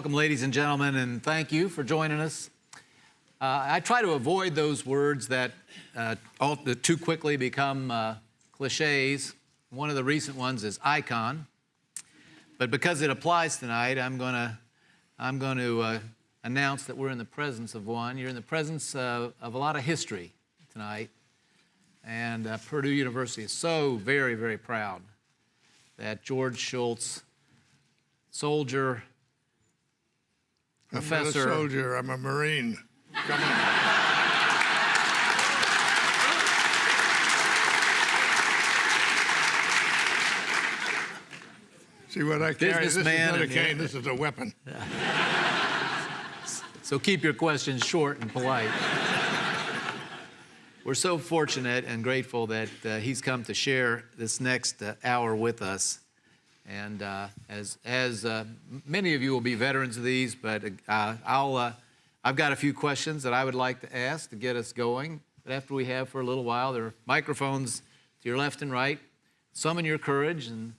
Welcome, ladies and gentlemen, and thank you for joining us. Uh, I try to avoid those words that, uh, all, too quickly become uh, cliches. One of the recent ones is icon. But because it applies tonight, I'm going to I'm going to uh, announce that we're in the presence of one. You're in the presence of a lot of history tonight. And uh, Purdue University is so very, very proud that George Shultz, soldier, professor. I'm not a soldier, I'm a Marine. Come on. See what I carry? This is not a cane, this is a weapon. so keep your questions short and polite. We're so fortunate and grateful that uh, he's come to share this next uh, hour with us. And uh, as, as uh, many of you will be veterans of these, but uh, I'll, uh, I've got a few questions that I would like to ask to get us going. But after we have for a little while, there are microphones to your left and right. Summon your courage and,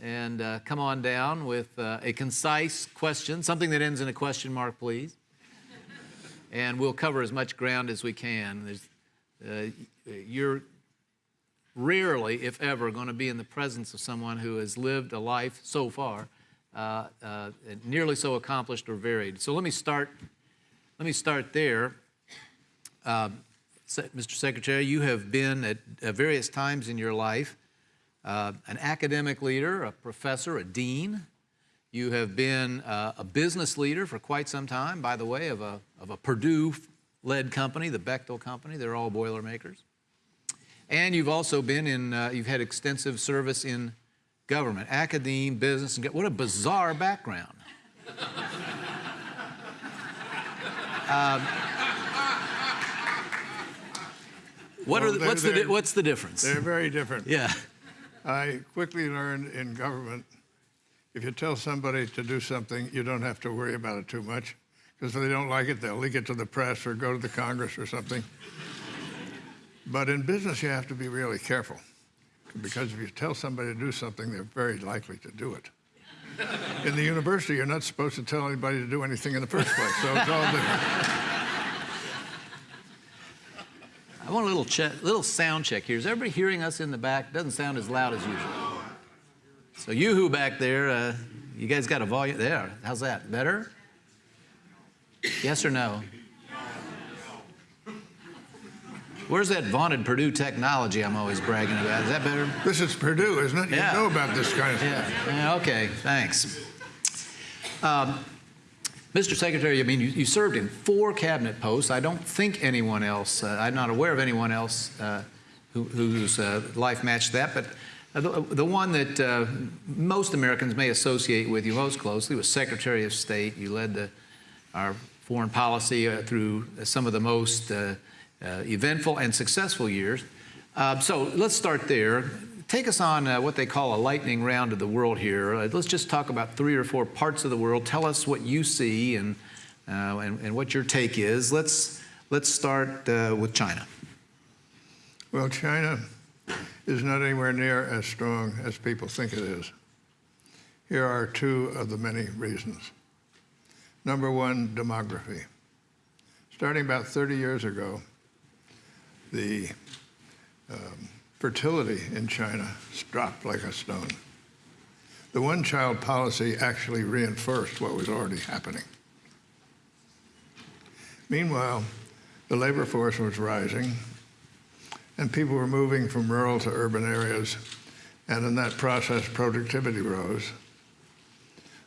and uh, come on down with uh, a concise question, something that ends in a question mark, please. and we'll cover as much ground as we can. you're rarely, if ever, going to be in the presence of someone who has lived a life so far uh, uh, nearly so accomplished or varied. So let me start. Let me start there. Mr. Secretary, you have been at, at various times in your life uh, an academic leader, a professor, a dean. You have been uh, a business leader for quite some time, by the way, of a, of a Purdue-led company, the Bechtel Company. They're all Boilermakers. And you've also been in, uh, you've had extensive service in government, academe, business, and what a bizarre background. um, what well, are the, what's, the, what's the difference? They're very different. Yeah. I quickly learned in government, if you tell somebody to do something, you don't have to worry about it too much. Because if they don't like it, they'll leak it to the press or go to the Congress or something. But in business, you have to be really careful because if you tell somebody to do something, they're very likely to do it. in the university, you're not supposed to tell anybody to do anything in the first place, so it's all different. I want a little, little sound check here. Is everybody hearing us in the back? Doesn't sound as loud as usual. So you who back there, uh, you guys got a volume there. How's that? Better? Yes or no? Where's that vaunted Purdue technology I'm always bragging about? Is that better? This is Purdue, isn't it? You yeah. know about this kind of yeah. yeah okay, thanks. Um, Mr. Secretary, I mean, you, you, served in four cabinet posts. I don't think anyone else, uh, I'm not aware of anyone else uh, who, whose uh, life matched that, but uh, the, the, one that uh, most Americans may associate with you most closely was Secretary of State. You led the, our foreign policy uh, through some of the most uh, eventful and successful years. Uh, so let's start there. Take us on uh, what they call a lightning round of the world here. let's just talk about three or four parts of the world. Tell us what you see and, and, and, what your take is. Let's, let's start with China. Well, China is not anywhere near as strong as people think it is. Here are two of the many reasons. Number one, demography. Starting about 30 years ago, the um, fertility in China dropped like a stone. The one-child policy actually reinforced what was already happening. Meanwhile, the labor force was rising, and people were moving from rural to urban areas, and in that process, productivity rose.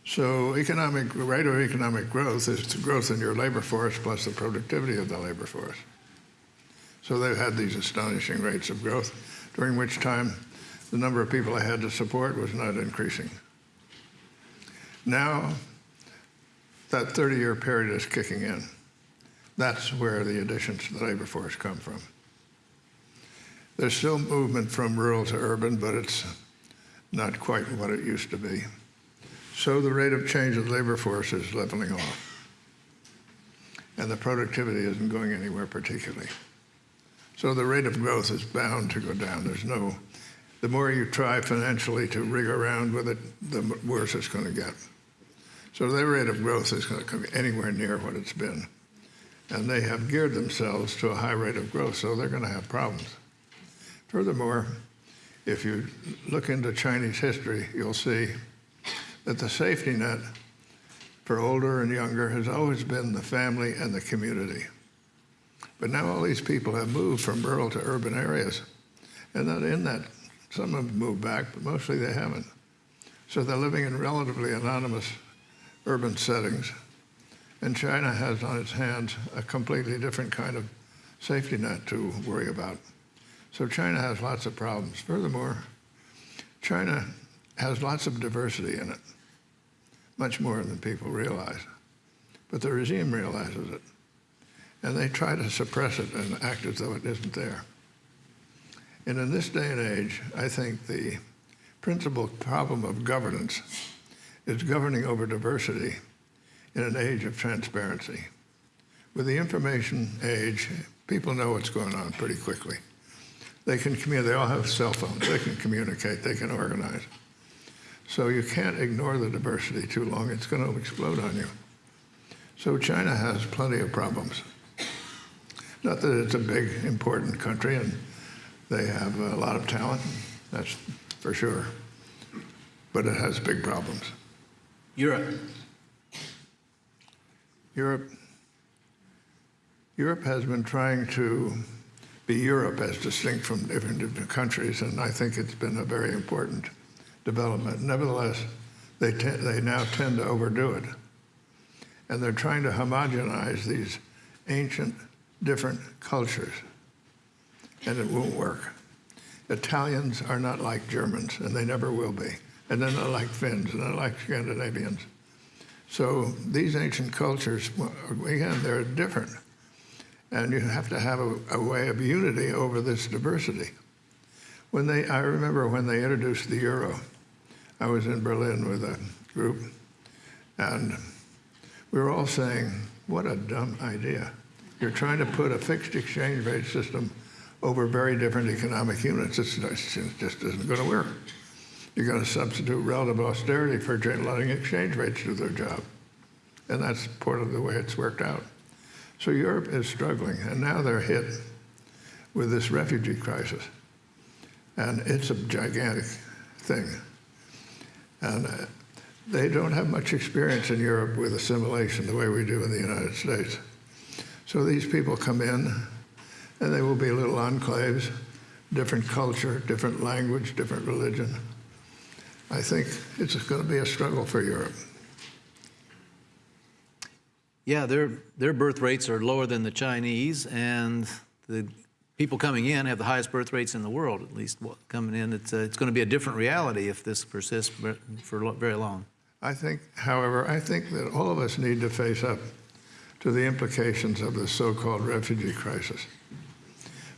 So economic rate of economic growth is the growth in your labor force plus the productivity of the labor force. So they've had these astonishing rates of growth, during which time the number of people I had to support was not increasing. Now, that 30-year period is kicking in. That's where the additions to the labor force come from. There's still movement from rural to urban, but it's not quite what it used to be. So the rate of change of the labor force is leveling off. And the productivity isn't going anywhere particularly. So the rate of growth is bound to go down. There's no, the more you try financially to rig around with it, the worse it's going to get. So their rate of growth is going to come anywhere near what it's been. And they have geared themselves to a high rate of growth, so they're going to have problems. Furthermore, if you look into Chinese history, you'll see that the safety net for older and younger has always been the family and the community. But now all these people have moved from rural to urban areas. And that in that, some have moved back, but mostly they haven't. So they're living in relatively anonymous urban settings. And China has on its hands a completely different kind of safety net to worry about. So China has lots of problems. Furthermore, China has lots of diversity in it, much more than people realize. But the regime realizes it. And they try to suppress it and act as though it isn't there. And in this day and age, I think the principal problem of governance is governing over diversity in an age of transparency. With the information age, people know what's going on pretty quickly. They can communicate, they all have cell phones, they can communicate, they can organize. So you can't ignore the diversity too long, it's going to explode on you. So China has plenty of problems. Not that it's a big, important country and they have a lot of talent, that's for sure. But it has big problems. Europe. Europe, Europe has been trying to be Europe as distinct from different, different countries, and I think it's been a very important development. Nevertheless, they, te- they now tend to overdo it. And they're trying to homogenize these ancient, different cultures, and it won't work. Italians are not like Germans, and they never will be. And they're not like Finns, and they're not like Scandinavians. So these ancient cultures, again, they're different. And you have to have a, a, way of unity over this diversity. When they, I remember when they introduced the euro, I was in Berlin with a group, and we were all saying, what a dumb idea. You're trying to put a fixed exchange rate system over very different economic units. It's, it just isn't going to work. You're going to substitute relative austerity for letting exchange rates do their job. And that's part of the way it's worked out. So Europe is struggling, and now they're hit with this refugee crisis. And it's a gigantic thing. And uh, they don't have much experience in Europe with assimilation the way we do in the United States. So these people come in, and they will be little enclaves, different culture, different language, different religion. I think it's going to be a struggle for Europe. Yeah, their, their birth rates are lower than the Chinese, and the people coming in have the highest birth rates in the world, at least coming in. It's, uh, it's going to be a different reality if this persists for very long. I think, however, I think that all of us need to face up to the implications of the so-called refugee crisis.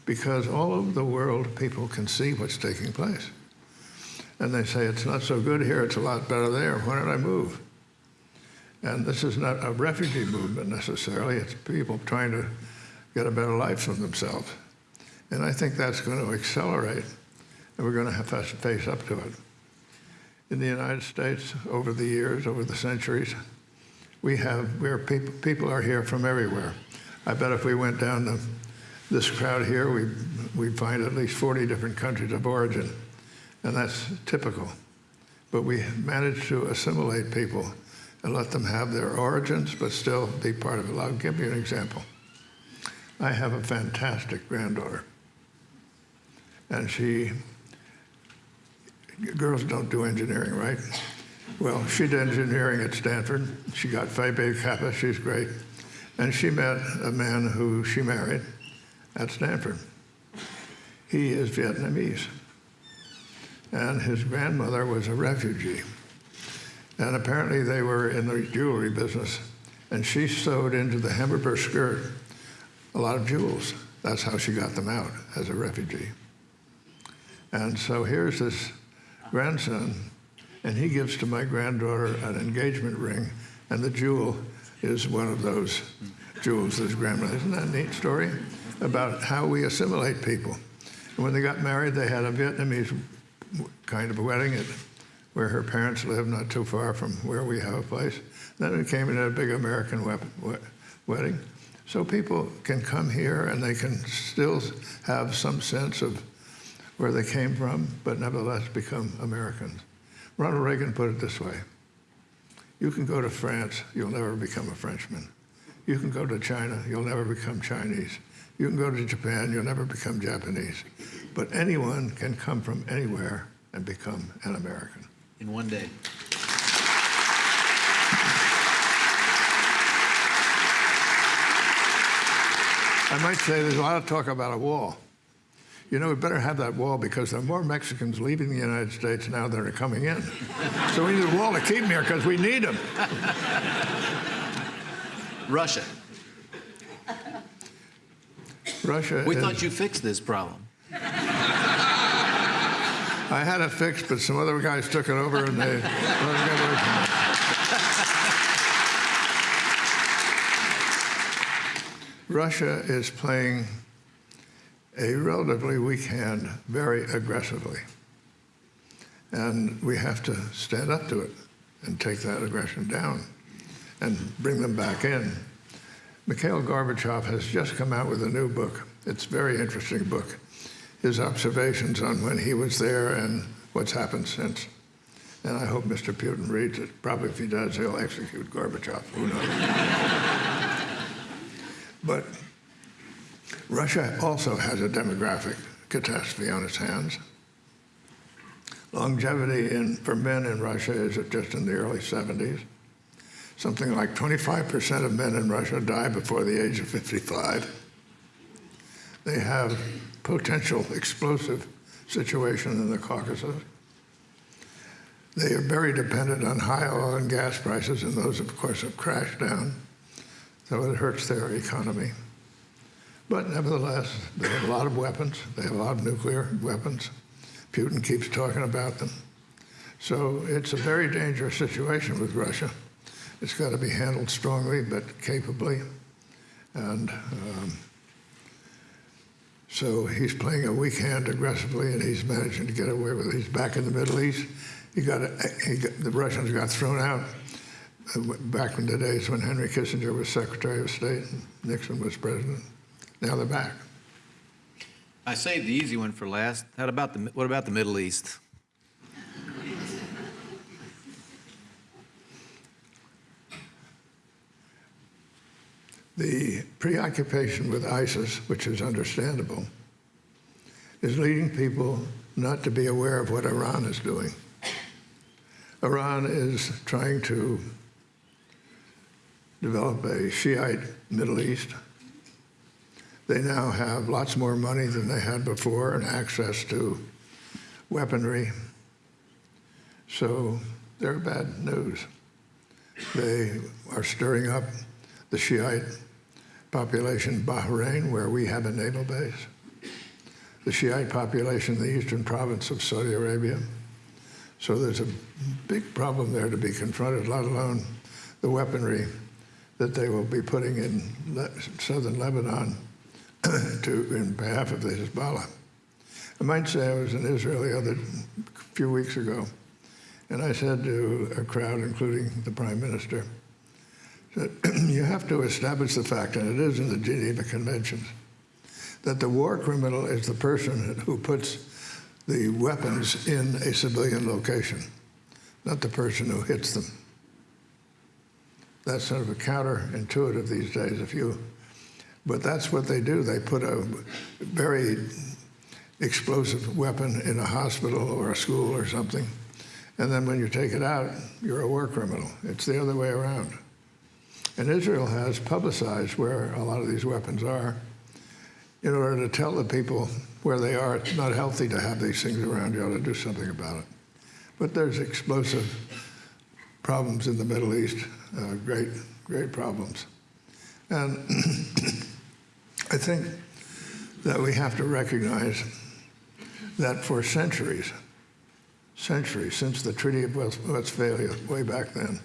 Because all over the world, people can see what's taking place. And they say, it's not so good here, it's a lot better there. Why don't I move? And this is not a refugee movement necessarily, it's people trying to get a better life for themselves. And I think that's going to accelerate, and we're going to have to face up to it. In the United States, over the years, over the centuries, we have, we're people, people are here from everywhere. I bet if we went down to this crowd here, we we'd find at least 40 different countries of origin, and that's typical. But we managed to assimilate people and let them have their origins, but still be part of it. I'll give you an example. I have a fantastic granddaughter, and she, girls don't do engineering, right? Well, she did engineering at Stanford. She got Phi Beta Kappa, she's great. And she met a man who she married at Stanford. He is Vietnamese. And his grandmother was a refugee. And apparently they were in the jewelry business. And she sewed into the hem of her skirt a lot of jewels. That's how she got them out as a refugee. And so here's this grandson, and he gives to my granddaughter an engagement ring, and the jewel is one of those jewels his grandmother. Isn't that a neat story? About how we assimilate people. And when they got married, they had a Vietnamese kind of a wedding. It where her parents live, not too far from where we have a place. Then it came had a big American wedding. So people can come here and they can still have some sense of where they came from, but nevertheless become Americans. Ronald Reagan put it this way You can go to France, you'll never become a Frenchman. You can go to China, you'll never become Chinese. You can go to Japan, you'll never become Japanese. But anyone can come from anywhere and become an American. In one day. I might say there's a lot of talk about a wall. You know, we better have that wall because there are more Mexicans leaving the United States now than are coming in. so we need a wall to keep them here because we need them. Russia. Russia We is, thought you fixed this problem. I had it fixed, but some other guys took it over and they let it get away from it. Russia is playing a relatively weak hand very aggressively. And we have to stand up to it and take that aggression down and bring them back in. Mikhail Gorbachev has just come out with a new book. It's a very interesting book. His observations on when he was there and what's happened since. And I hope Mr. Putin reads it. Probably if he does, he'll execute Gorbachev. Who knows? but Russia also has a demographic catastrophe on its hands. Longevity in, for men in Russia is just in the early 70s. Something like 25% of men in Russia die before the age of 55. They have potential explosive situation in the Caucasus. They are very dependent on high oil and gas prices, and those, of course, have crashed down. So it hurts their economy. But nevertheless, they have a lot of weapons. They have a lot of nuclear weapons. Putin keeps talking about them. So it's a very dangerous situation with Russia. It's got to be handled strongly but capably. And um, so he's playing a weak hand aggressively, and he's managing to get away with it. He's back in the Middle East. He got, he got the Russians got thrown out uh, back in the days when Henry Kissinger was Secretary of State and Nixon was president. Now they're back. I saved the easy one for last. How about the, what about the Middle East? The preoccupation with ISIS, which is understandable, is leading people not to be aware of what Iran is doing. Iran is trying to develop a Shiite Middle East. They now have lots more money than they had before and access to weaponry. So they're bad news. They are stirring up the Shiite population in Bahrain, where we have a naval base, the Shiite population in the eastern province of Saudi Arabia. So there's a big problem there to be confronted, let alone the weaponry that they will be putting in southern Lebanon to, in behalf of the Hezbollah. I might say I was in Israel the other few weeks ago, and I said to a crowd, including the prime minister, that you have to establish the fact, and it is in the Geneva Conventions, that the war criminal is the person who puts the weapons in a civilian location, not the person who hits them. That's sort of a counterintuitive these days. If you, but that's what they do. They put a very explosive weapon in a hospital or a school or something, and then when you take it out, you're a war criminal. It's the other way around. And Israel has publicized where a lot of these weapons are in order to tell the people where they are. It's not healthy to have these things around. You ought to do something about it. But there's explosive problems in the Middle East, uh, great, great problems. And I think that we have to recognize that for centuries, centuries, since the Treaty of Westphalia, way back then,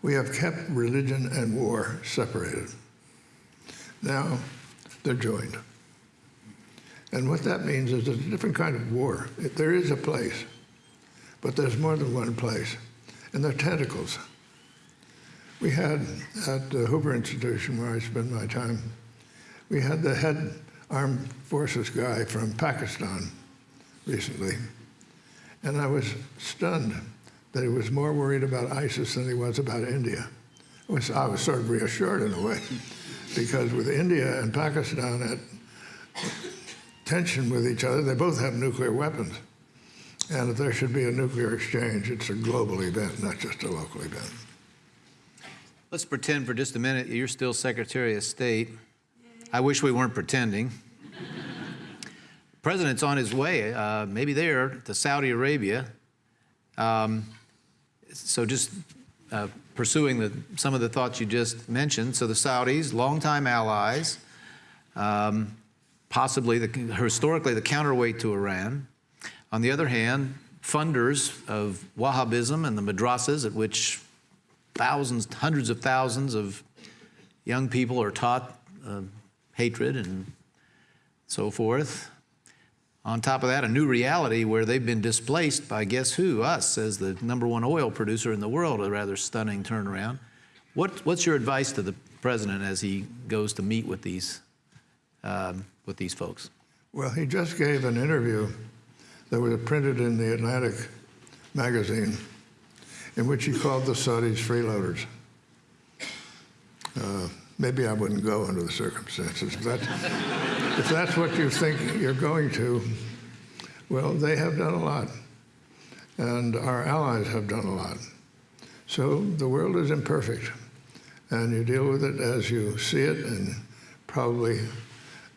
we have kept religion and war separated. Now they're joined. And what that means is there's a different kind of war. There is a place But there's more than one place, and they're tentacles. We had at the Hoover Institution, where I spend my time, we had the head armed forces guy from Pakistan recently, and I was stunned that he was more worried about ISIS than he was about India. I was, I was sort of reassured in a way, because with India and Pakistan at tension with each other, they both have nuclear weapons. And if there should be a nuclear exchange, it's a global event, not just a local event. Let's pretend for just a minute you're still Secretary of State. I wish we weren't pretending. President's on his way, uh, maybe there to Saudi Arabia. Um, so just uh, pursuing the, some of the thoughts you just mentioned. So the Saudis, longtime allies, um, possibly the, historically the counterweight to Iran. On the other hand, funders of Wahhabism and the madrasas at which thousands, hundreds of thousands of young people are taught uh, hatred and so forth. On top of that, a new reality where they've been displaced by guess who? Us, as the number one oil producer in the world, a rather stunning turnaround. What, what's your advice to the president as he goes to meet with these, um, with these folks? Well, he just gave an interview that was printed in the Atlantic magazine in which he called the Saudis freeloaders. Uh, maybe I wouldn't go under the circumstances. but if that's what you think you're going to, well, they have done a lot. And our allies have done a lot. So the world is imperfect. And you deal with it as you see it, and probably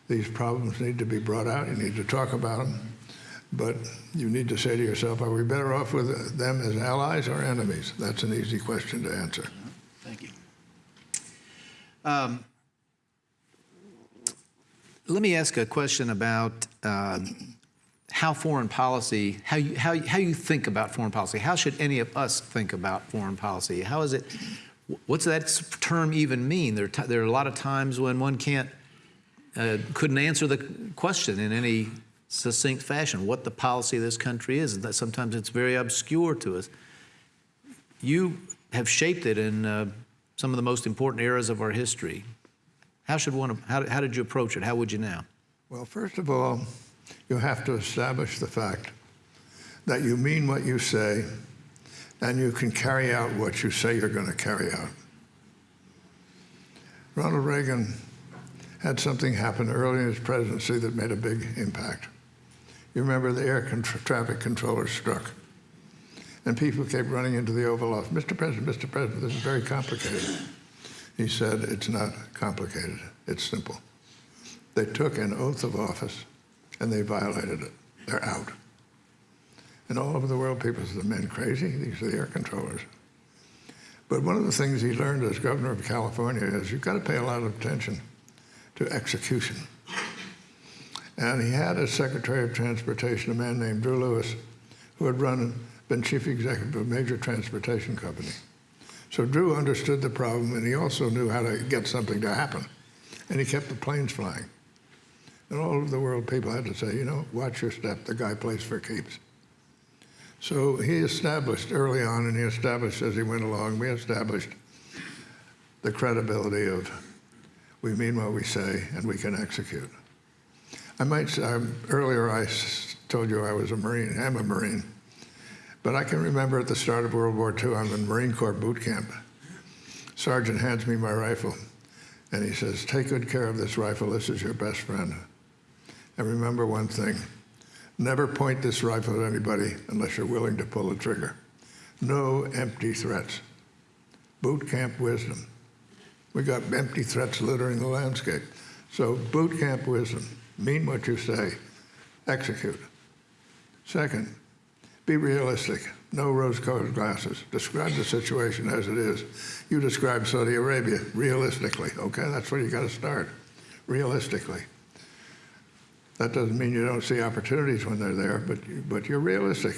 these problems need to be brought out. You need to talk about them. But you need to say to yourself, are we better off with them as allies or enemies? That's an easy question to answer. Thank you. Um, let me ask a question about uh, how foreign policy, how you, how, how you think about foreign policy. How should any of us think about foreign policy? How is it, what's that term even mean? There, there are a lot of times when one can't, uh, couldn't answer the question in any succinct fashion, what the policy of this country is. That sometimes it's very obscure to us. You have shaped it in uh, some of the most important eras of our history. How should one, how, how did you approach it? How would you now? Well, first of all, you have to establish the fact that you mean what you say and you can carry out what you say you're going to carry out. Ronald Reagan had something happen early in his presidency that made a big impact. You remember the air con traffic controller struck. And people kept running into the Oval Office. Mr. President, Mr. President, this is very complicated. He said, it's not complicated, it's simple. They took an oath of office and they violated it. They're out. And all over the world, people said, the men crazy? These are the air controllers. But one of the things he learned as governor of California is you've got to pay a lot of attention to execution. And he had as Secretary of Transportation a man named Drew Lewis, who had run, been chief executive of a major transportation company. So Drew understood the problem, and he also knew how to get something to happen. And he kept the planes flying. And all over the world, people had to say, you know, watch your step. The guy plays for keeps. So he established early on, and he established as he went along, we established the credibility of we mean what we say and we can execute. I might say, um, earlier I told you I was a Marine, I'm a Marine. But I can remember at the start of World War II, I'm in Marine Corps boot camp. Sergeant hands me my rifle, and he says, take good care of this rifle, this is your best friend. And remember one thing, never point this rifle at anybody unless you're willing to pull the trigger. No empty threats. Boot camp wisdom. We got empty threats littering the landscape. So boot camp wisdom, mean what you say, execute. Second, be realistic. No rose-colored glasses. Describe the situation as it is. You describe Saudi Arabia realistically. Okay, that's where you got to start. Realistically. That doesn't mean you don't see opportunities when they're there, but, but you're realistic.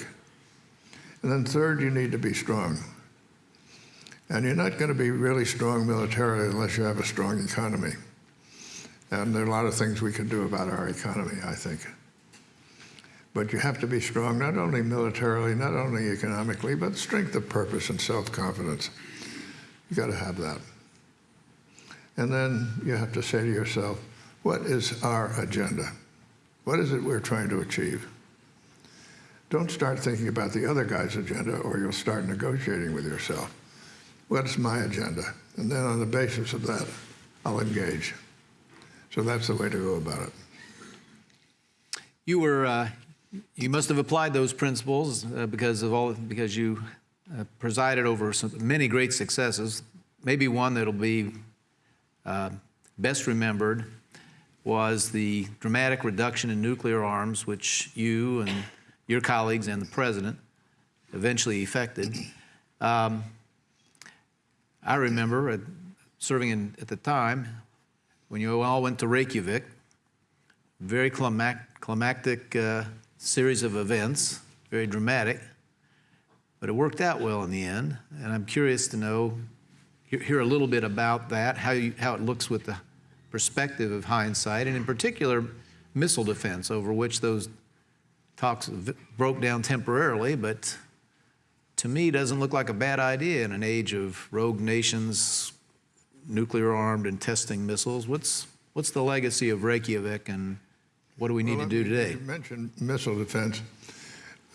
And then third, you need to be strong. And you're not going to be really strong militarily unless you have a strong economy. And there are a lot of things we can do about our economy, I think. But you have to be strong, not only militarily, not only economically, but strength of purpose and self-confidence. You got to have that. And then you have to say to yourself, what is our agenda? What is it we're trying to achieve? Don't start thinking about the other guy's agenda or you'll start negotiating with yourself. What's my agenda? And then on the basis of that, I'll engage. So that's the way to go about it. You were, uh, you must have applied those principles uh, because of all, because you uh, presided over some, many great successes. Maybe one that'll be uh, best remembered was the dramatic reduction in nuclear arms, which you and your colleagues and the president eventually effected. Um, I remember serving in, at the time when you all went to Reykjavik, very climac- climactic uh, series of events, very dramatic, but it worked out well in the end. And I'm curious to know, hear, a little bit about that, how, you, how it looks with the perspective of hindsight, and in particular, missile defense, over which those talks broke down temporarily, but to me doesn't look like a bad idea in an age of rogue nations, nuclear armed and testing missiles. What's, what's the legacy of Reykjavik and what do we need Well, to do today? You mentioned missile defense.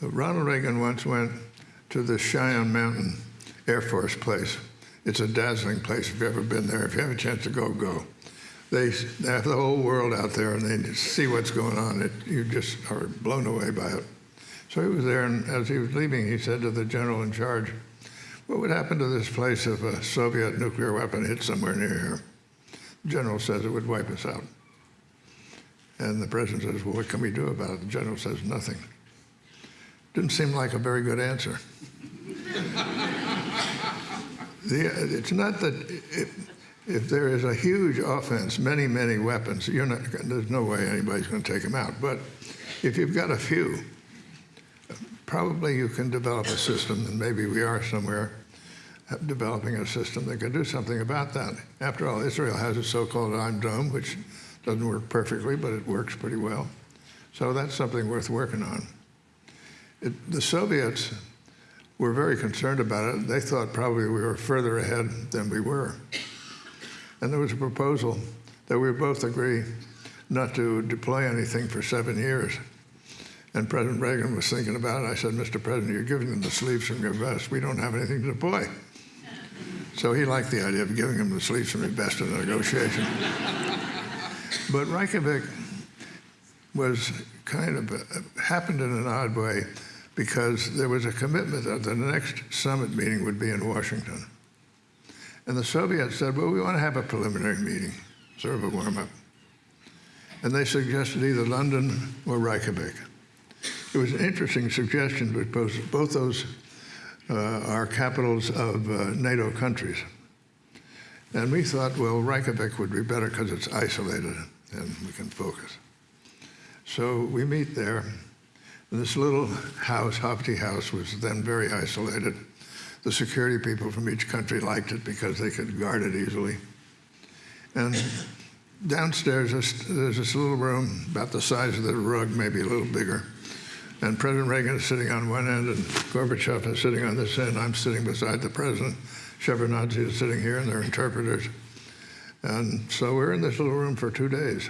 Uh, Ronald Reagan once went to the Cheyenne Mountain Air Force place. It's a dazzling place if you've ever been there. If you have a chance to go, go. They, they have the whole world out there and they see what's going on. It, you just are blown away by it. So he was there, and as he was leaving, he said to the general in charge, What would happen to this place if a Soviet nuclear weapon hit somewhere near here? The general says it would wipe us out. And the president says, Well, what can we do about it? The general says, Nothing. Didn't seem like a very good answer. the, it's not that if, there is a huge offense, many, many weapons, not, there's no way anybody's going to take them out. But if you've got a few, probably you can develop a system, and maybe we are somewhere uh, developing a system that can do something about that. After all, Israel has a so-called Iron Dome, which doesn't work perfectly, but it works pretty well. So that's something worth working on. It, the Soviets were very concerned about it. They thought probably we were further ahead than we were. And there was a proposal that we both agree not to deploy anything for seven years. And President Reagan was thinking about it. I said, Mr. President, you're giving them the sleeves from your vest. We don't have anything to deploy. So he liked the idea of giving them the sleeves from your vest in the negotiation. but Reykjavik was kind of happened in an odd way because there was a commitment that the next summit meeting would be in Washington. And the Soviets said, well, we want to have a preliminary meeting, sort of a warm up. And they suggested either London or Reykjavik. It was an interesting suggestion because both those uh, are capitals of uh, NATO countries. And we thought, well, Reykjavik would be better because it's isolated and we can focus. So we meet there. This little house, Hofdi House, was then very isolated. The security people from each country liked it because they could guard it easily. And downstairs, there's this little room about the size of the rug, maybe a little bigger. And President Reagan is sitting on one end, and Gorbachev is sitting on this end. I'm sitting beside the president. Shevardnadze is sitting here, and they're interpreters. And so we're in this little room for two days.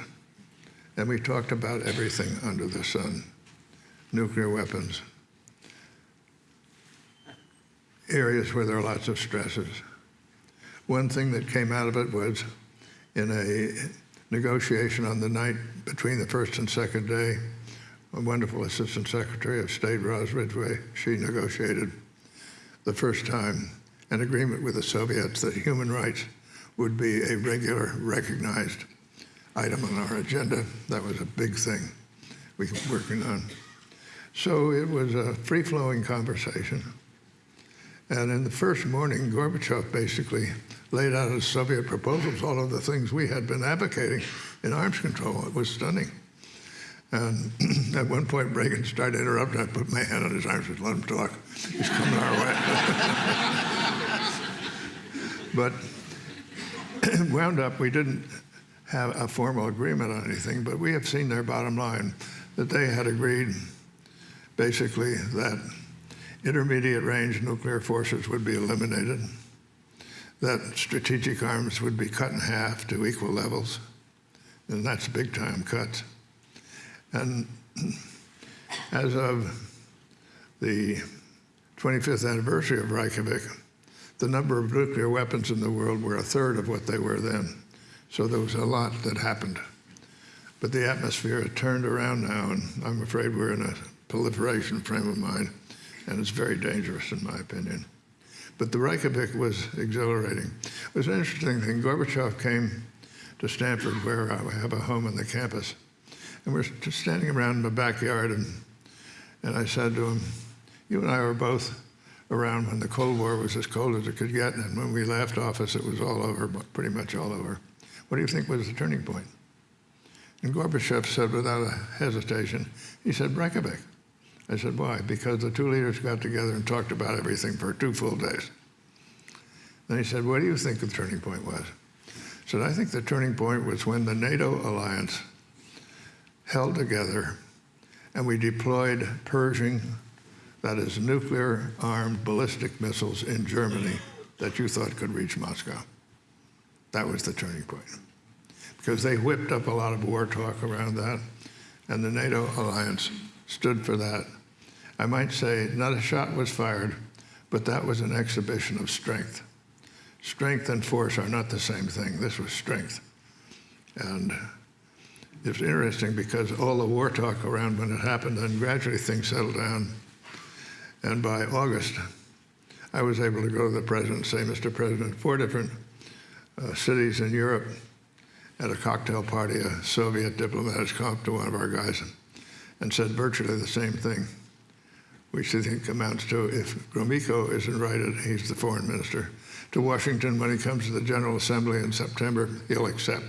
And we talked about everything under the sun nuclear weapons, areas where there are lots of stresses. One thing that came out of it was in a negotiation on the night between the first and second day, a wonderful Assistant Secretary of State, Roz Ridgway, she negotiated the first time an agreement with the Soviets that human rights would be a regular, recognized item on our agenda. That was a big thing we were working on. So it was a free-flowing conversation. And in the first morning, Gorbachev basically laid out his Soviet proposals, all of the things we had been advocating in arms control. It was stunning. And at one point, Reagan started interrupting. I put my hand on his arm and said, let him talk. He's coming our way. but wound up, we didn't have a formal agreement on anything, but we have seen their bottom line that they had agreed basically that intermediate range nuclear forces would be eliminated, that strategic arms would be cut in half to equal levels, and that's big time cuts. And as of the 25th anniversary of Reykjavik, the number of nuclear weapons in the world were a third of what they were then. So there was a lot that happened. But the atmosphere had turned around now, and I'm afraid we're in a proliferation frame of mind, and it's very dangerous, in my opinion. But the Reykjavik was exhilarating. It was an interesting thing. Gorbachev came to Stanford, where I have a home on the campus, and we're just standing around in the backyard, and, and I said to him, you and I were both around when the Cold War was as cold as it could get, and when we left office, it was all over, but pretty much all over. What do you think was the turning point? And Gorbachev said without a hesitation, he said, Reykjavik. I said, why? Because the two leaders got together and talked about everything for two full days. Then he said, what do you think the turning point was? I said, I think the turning point was when the NATO alliance held together and we deployed Pershing, that is nuclear-armed ballistic missiles in Germany that you thought could reach Moscow. That was the turning point. Because they whipped up a lot of war talk around that, and the NATO alliance stood for that. I might say not a shot was fired, but that was an exhibition of strength. Strength and force are not the same thing. This was strength. And it's interesting because all the war talk around when it happened, then gradually things settled down. And by August, I was able to go to the president and say, Mr. President, four different uh, cities in Europe at a cocktail party, a Soviet diplomat has come up to one of our guys and, and said virtually the same thing, which I think amounts to if Gromyko is invited, he's the foreign minister, to Washington when he comes to the General Assembly in September, he'll accept.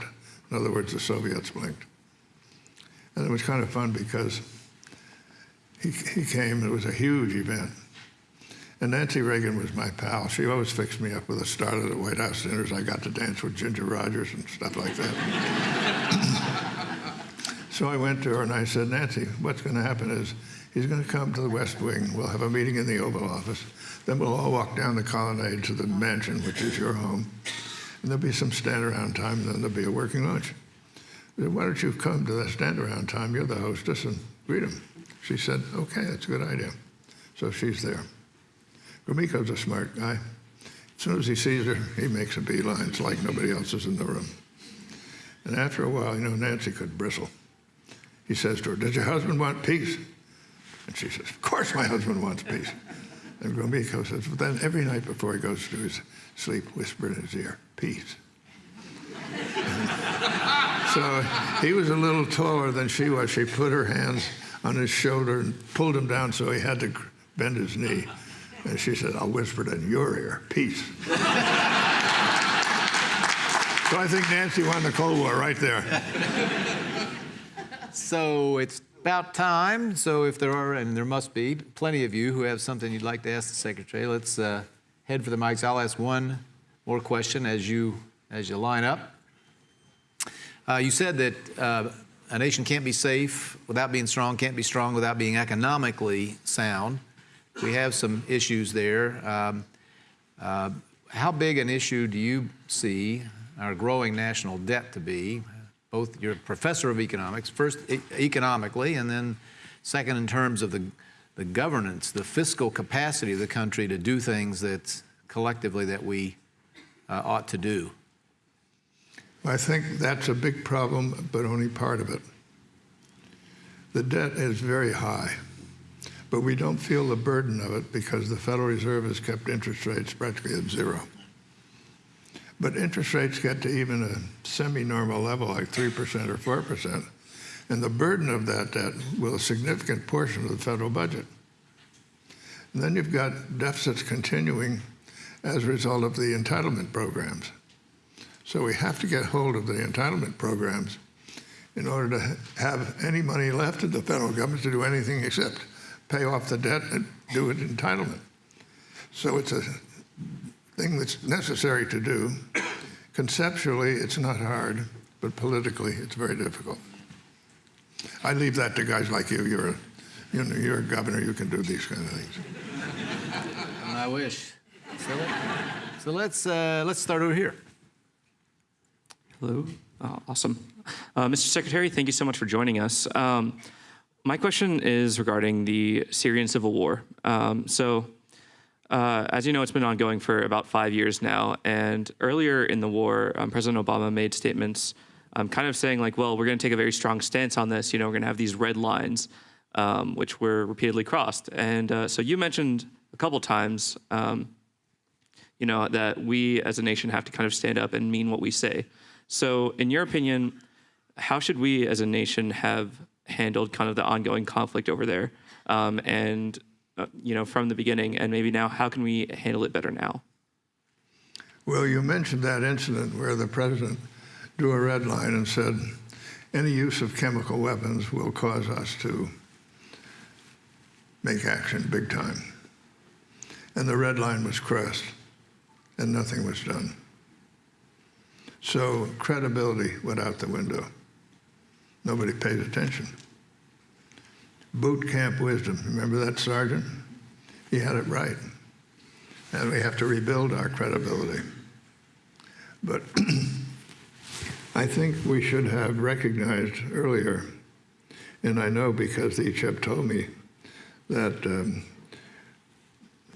In other words, the Soviets blinked. And it was kind of fun because he, he came, it was a huge event. And Nancy Reagan was my pal. She always fixed me up with a start at the White House dinners. I got to dance with Ginger Rogers and stuff like that. so I went to her and I said, Nancy, what's going to happen is he's going to come to the West Wing. We'll have a meeting in the Oval Office. Then we'll all walk down the colonnade to the mansion, which is your home. And there'll be some stand around time, and then there'll be a working lunch. Said, why don't you come to the stand around time? You're the hostess and greet him. She said, okay, that's a good idea. So she's there. Gromyko's a smart guy. As soon as he sees her, he makes a beeline. It's like nobody else is in the room. And after a while, you know, Nancy could bristle. He says to her, does your husband want peace? And she says, of course my husband wants peace. And Gromyko says, but then every night before he goes to his sleep, whisper in his ear, peace. so he was a little taller than she was. She put her hands on his shoulder and pulled him down so he had to bend his knee. And she said, I'll whisper it in your ear, peace. so I think Nancy won the Cold War right there. So it's about time. So if there are, and there must be, plenty of you who have something you'd like to ask the secretary, let's uh, head for the mics. I'll ask one more question as you as you line up. Uh, you said that uh, a nation can't be safe without being strong, can't be strong without being economically sound. We have some issues there. Um, uh, how big an issue do you see our growing national debt to be? Both you're a professor of economics, first e economically, and then second in terms of the, the governance, the fiscal capacity of the country to do things that collectively that we uh, ought to do. I think that's a big problem, but only part of it. The debt is very high, but we don't feel the burden of it because the Federal Reserve has kept interest rates practically at zero. But interest rates get to even a semi-normal level like 3% or 4%, and the burden of that debt will a significant portion of the federal budget. And then you've got deficits continuing as a result of the entitlement programs. So we have to get hold of the entitlement programs in order to have any money left in the federal government to do anything except pay off the debt and do it entitlement. So it's a thing that's necessary to do. Conceptually, it's not hard, but politically, it's very difficult. I leave that to guys like you. You're a, You know, you're a governor, you can do these kind of things. I wish. So, let, so let's uh, let's start over here. Hello. Uh, awesome. Uh, Mr. Secretary, thank you so much for joining us. Um, my question is regarding the Syrian civil war. Um, so, uh, as you know, it's been ongoing for about five years now. And earlier in the war, um, President Obama made statements um, kind of saying, like, well, we're going to take a very strong stance on this. You know, we're going to have these red lines, um, which were repeatedly crossed. And uh, so you mentioned a couple times, um, you know, that we as a nation have to kind of stand up and mean what we say. So, in your opinion, how should we as a nation have handled kind of the ongoing conflict over there? Um, and, uh, you know, from the beginning, and maybe now, how can we handle it better now? Well, you mentioned that incident where the president drew a red line and said, any use of chemical weapons will cause us to make action big time. And the red line was crossed, and nothing was done. So credibility went out the window. Nobody paid attention. Boot camp wisdom. Remember that sergeant? He had it right. And we have to rebuild our credibility. But I think we should have recognized earlier, and I know because the Icheb told me that um,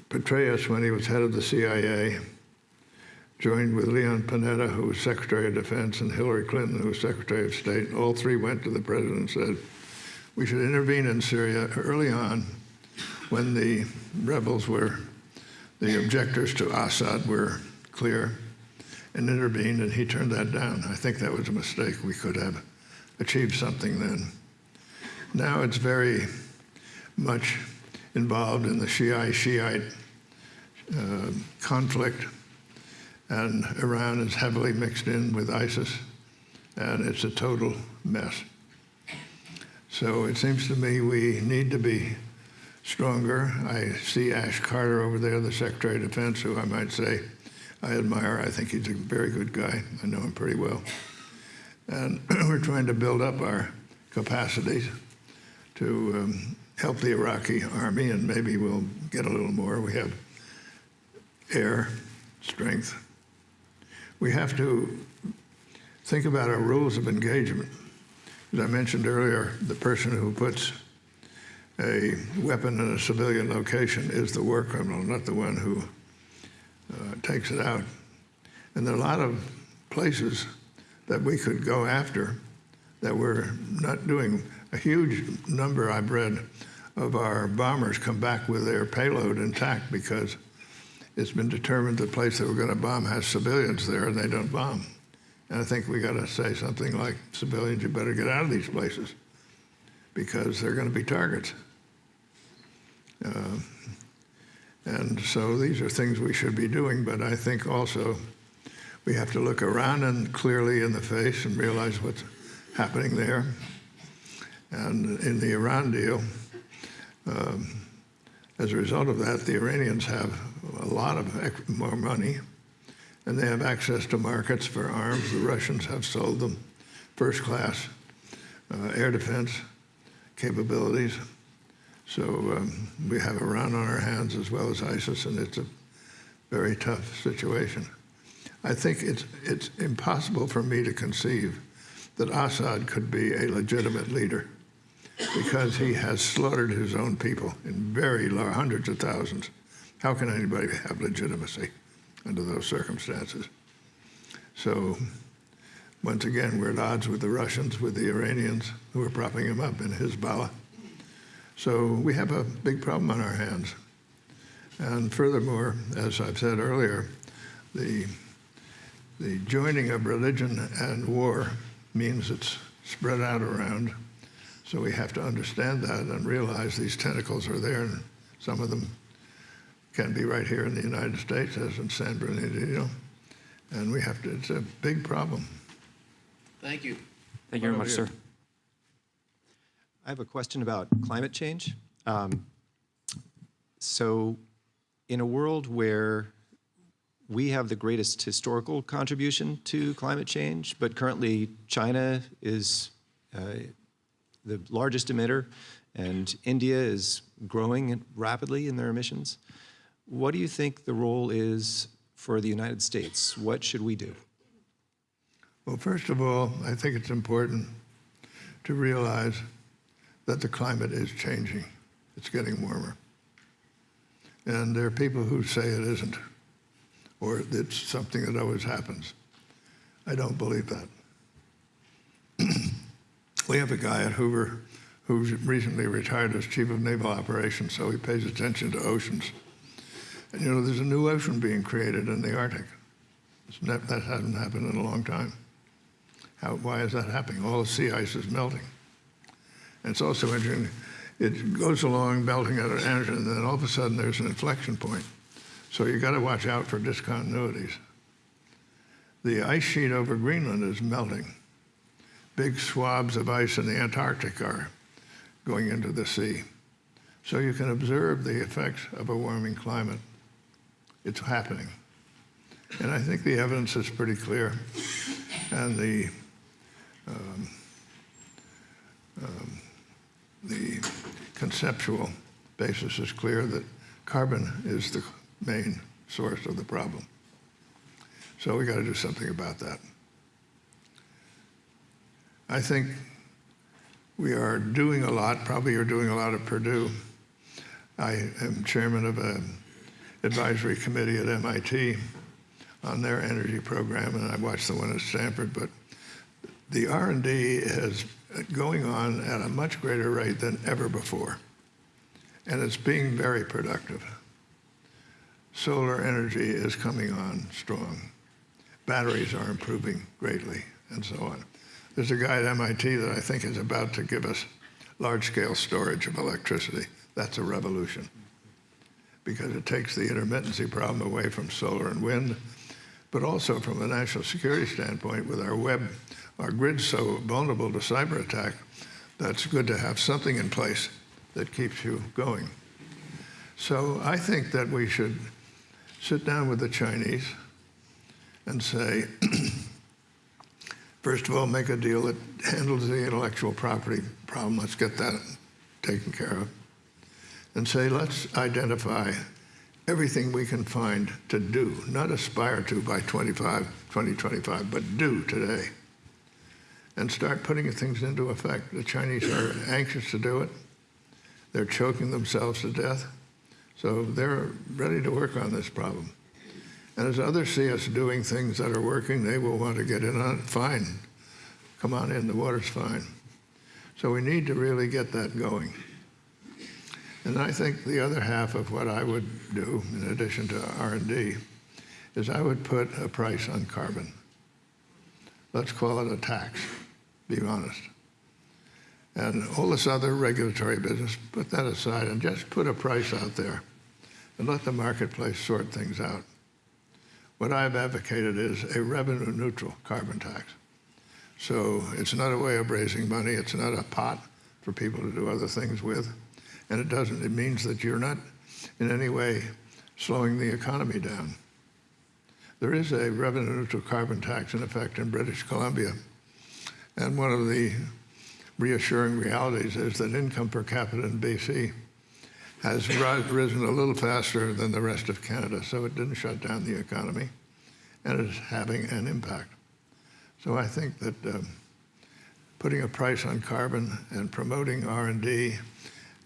Petraeus, when he was head of the CIA, joined with Leon Panetta, who was Secretary of Defense, and Hillary Clinton, who was Secretary of State. All three went to the president and said, we should intervene in Syria early on when the rebels were, the objectors to Assad were clear and intervened, and he turned that down. I think that was a mistake. We could have achieved something then. Now it's very much involved in the Shiite-Shiite uh, conflict and Iran is heavily mixed in with ISIS, and it's a total mess. So it seems to me we need to be stronger. I see Ash Carter over there, the Secretary of Defense, who I might say I admire. I think he's a very good guy. I know him pretty well. And we're trying to build up our capacities to um, help the Iraqi army, and maybe we'll get a little more. We have air strength we have to think about our rules of engagement. As I mentioned earlier, the person who puts a weapon in a civilian location is the war criminal, not the one who uh, takes it out. And there are a lot of places that we could go after that we're not doing. A huge number, I've read, of our bombers come back with their payload intact because it's been determined the place that we're going to bomb has civilians there and they don't bomb. And I think we got to say something like, civilians, you better get out of these places because they're going to be targets. Uh, and so these are things we should be doing, but I think also we have to look around and clearly in the face and realize what's happening there. And in the Iran deal, um, as a result of that, the Iranians have a lot of more money, and they have access to markets for arms. The Russians have sold them first class uh, air defense capabilities. So um, we have Iran on our hands as well as ISIS, and it's a very tough situation. I think it's, it's impossible for me to conceive that Assad could be a legitimate leader because he has slaughtered his own people in very large, hundreds of thousands. How can anybody have legitimacy under those circumstances? So once again, we're at odds with the Russians, with the Iranians who are propping him up in Hezbollah. So we have a big problem on our hands. And furthermore, as I've said earlier, the, the joining of religion and war means it's spread out around so we have to understand that and realize these tentacles are there, and some of them can be right here in the United States, as in San Bernardino. And we have to, it's a big problem. Thank you. Thank you very much, over sir. I have a question about climate change. Um, so, in a world where we have the greatest historical contribution to climate change, but currently China is uh, the largest emitter, and India is growing rapidly in their emissions. What do you think the role is for the United States? What should we do? Well, first of all, I think it's important to realize that the climate is changing. It's getting warmer. And there are people who say it isn't, or it's something that always happens. I don't believe that. we have a guy at Hoover who's recently retired as chief of naval operations, so he pays attention to oceans. And you know, there's a new ocean being created in the Arctic. It's that hasn't happened in a long time. How, why is that happening? All the sea ice is melting. And it's also interesting, it goes along melting at an energy, and then all of a sudden there's an inflection point. So you've got to watch out for discontinuities. The ice sheet over Greenland is melting. Big swabs of ice in the Antarctic are going into the sea. So you can observe the effects of a warming climate. It's happening. And I think the evidence is pretty clear. And the, um, um, the conceptual basis is clear that carbon is the main source of the problem. So we got to do something about that. I think we are doing a lot, probably you're doing a lot at Purdue. I am chairman of an advisory committee at MIT on their energy program, and I watched the one at Stanford, but the R&D is going on at a much greater rate than ever before, and it's being very productive. Solar energy is coming on strong. Batteries are improving greatly, and so on. There's a guy at MIT that I think is about to give us large-scale storage of electricity. That's a revolution because it takes the intermittency problem away from solar and wind, but also from a national security standpoint with our web, our grid's so vulnerable to cyber attack, that's good to have something in place that keeps you going. So I think that we should sit down with the Chinese and say, first of all, make a deal that handles the intellectual property problem. Let's get that taken care of. And say, let's identify everything we can find to do, not aspire to by 25, 2025, but do today. And start putting things into effect. The Chinese are anxious to do it. They're choking themselves to death. So they're ready to work on this problem. And as others see us doing things that are working, they will want to get in on it. Fine. Come on in, the water's fine. So we need to really get that going. And I think the other half of what I would do, in addition to R&D, is I would put a price on carbon. Let's call it a tax, be honest. And all this other regulatory business, put that aside and just put a price out there and let the marketplace sort things out. What I've advocated is a revenue neutral carbon tax. So it's not a way of raising money, it's not a pot for people to do other things with. And it doesn't, it means that you're not in any way slowing the economy down. There is a revenue neutral carbon tax in effect in British Columbia. And one of the reassuring realities is that income per capita in BC has risen a little faster than the rest of Canada, so it didn't shut down the economy, and it's having an impact. So I think that um, putting a price on carbon and promoting R&D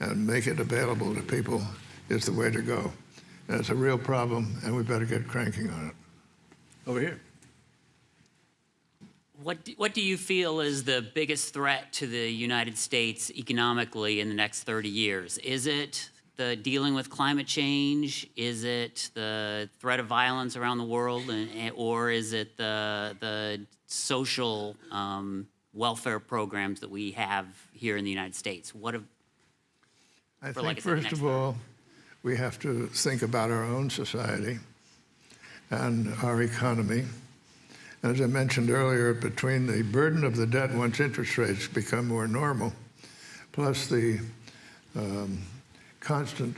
and make it available to people is the way to go. And it's a real problem, and we better get cranking on it. Over here. What do, what do you feel is the biggest threat to the United States economically in the next 30 years? Is it the dealing with climate change? Is it the threat of violence around the world? And, or is it the, the social um, welfare programs that we have here in the United States? What have, I think, like first of all, we have to think about our own society and our economy. As I mentioned earlier, between the burden of the debt once interest rates become more normal, plus the um, constant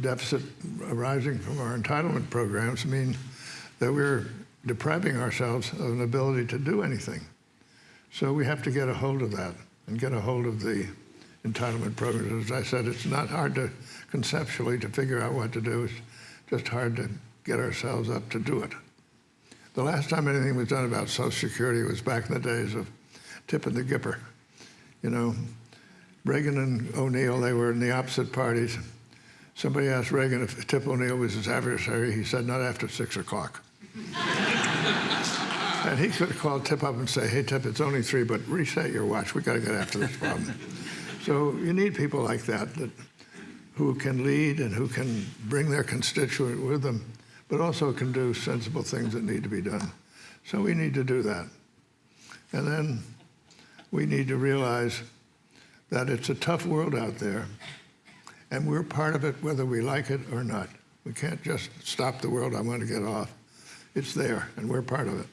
deficit arising from our entitlement programs mean that we're depriving ourselves of an ability to do anything. So we have to get a hold of that and get a hold of the entitlement programs. As I said, it's not hard to conceptually to figure out what to do. It's just hard to get ourselves up to do it. The last time anything was done about Social Security was back in the days of Tip and the Gipper. You know, Reagan and O'Neill, they were in the opposite parties. Somebody asked Reagan if Tip O'Neill was his adversary. He said, not after six o'clock. and he could have called Tip up and say, hey, Tip, it's only three, but reset your watch. We got to get after this problem. so you need people like that, that who can lead and who can bring their constituent with them, but also can do sensible things that need to be done. So we need to do that. And then we need to realize that it's a tough world out there, and we're part of it whether we like it or not. We can't just stop the world, I want to get off. It's there, and we're part of it.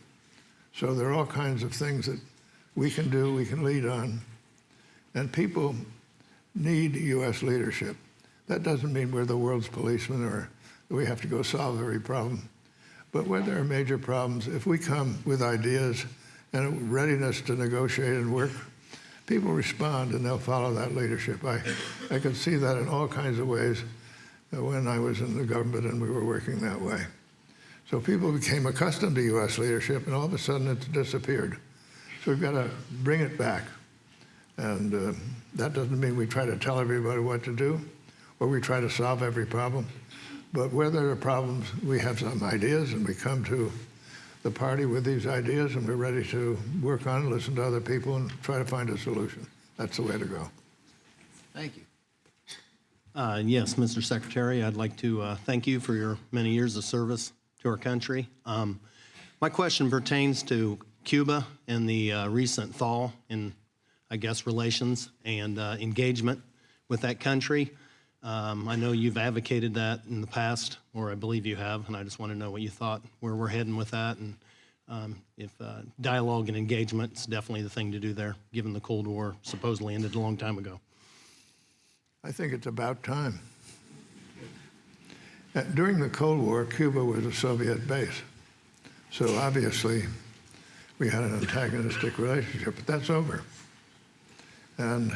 So there are all kinds of things that we can do, we can lead on, and people need U.S. leadership. That doesn't mean we're the world's policeman or we have to go solve every problem. But when there are major problems, if we come with ideas and readiness to negotiate and work, people respond and they'll follow that leadership. I, I could see that in all kinds of ways uh, when I was in the government and we were working that way. So people became accustomed to U.S. leadership and all of a sudden it's disappeared. So we've got to bring it back. And uh, that doesn't mean we try to tell everybody what to do or we try to solve every problem. But where there are problems, we have some ideas and we come to the party with these ideas and we're ready to work on it, listen to other people and try to find a solution. That's the way to go. Thank you. Uh, Yes, Mr. Secretary, I'd like to uh, thank you for your many years of service to our country. Um, My question pertains to Cuba and the uh, recent thaw in, I guess, relations and uh, engagement with that country. Um, I know you've advocated that in the past, or I believe you have, and I just want to know what you thought, where we're heading with that, and um, if uh, dialogue and engagement is definitely the thing to do there, given the Cold War supposedly ended a long time ago. I think it's about time. Uh, During the Cold War, Cuba was a Soviet base. So obviously, we had an antagonistic relationship, but that's over. And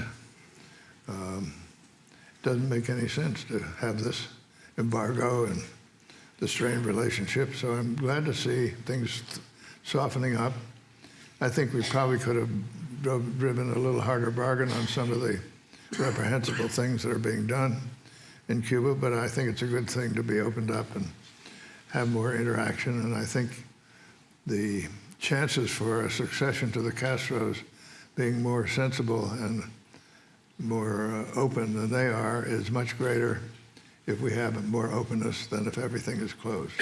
um, doesn't make any sense to have this embargo and the strained relationship. So I'm glad to see things softening up. I think we probably could have driven a little harder bargain on some of the reprehensible things that are being done in Cuba, but I think it's a good thing to be opened up and have more interaction. And I think the chances for a succession to the Castros being more sensible and more uh, open than they are is much greater if we have more openness than if everything is closed.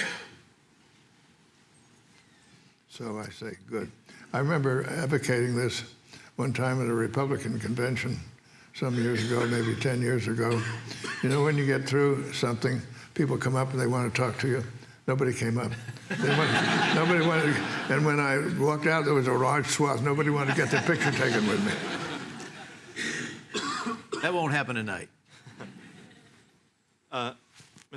So I say, good. I remember advocating this one time at a Republican convention some years ago, maybe 10 years ago. You know, when you get through something, people come up and they want to talk to you. Nobody came up. Wanted, nobody wanted, and when I walked out, there was a large swath. Nobody wanted to get their picture taken with me. That won't happen tonight. Mr.